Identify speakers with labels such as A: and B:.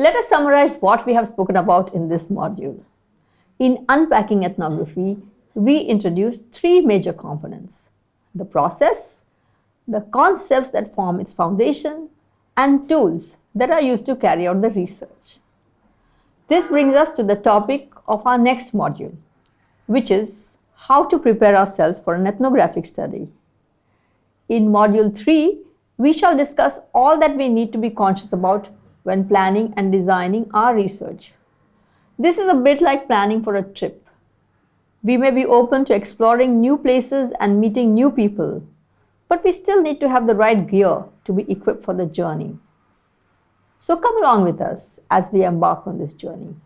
A: Let us summarize what we have spoken about in this module. In unpacking ethnography, we introduced three major components. The process, the concepts that form its foundation, and tools that are used to carry out the research. This brings us to the topic of our next module, which is how to prepare ourselves for an ethnographic study. In module 3, we shall discuss all that we need to be conscious about when planning and designing our research. This is a bit like planning for a trip. We may be open to exploring new places and meeting new people, but we still need to have the right gear to be equipped for the journey. So come along with us as we embark on this journey.